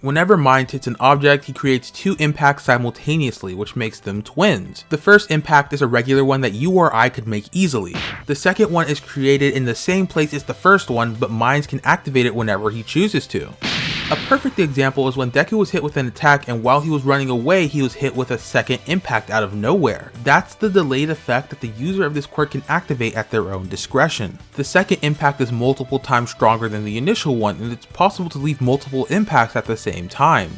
Whenever Mind hits an object, he creates two impacts simultaneously, which makes them twins. The first impact is a regular one that you or I could make easily. The second one is created in the same place as the first one, but Minds can activate it whenever he chooses to. A perfect example is when Deku was hit with an attack and while he was running away, he was hit with a second impact out of nowhere. That's the delayed effect that the user of this quirk can activate at their own discretion. The second impact is multiple times stronger than the initial one and it's possible to leave multiple impacts at the same time.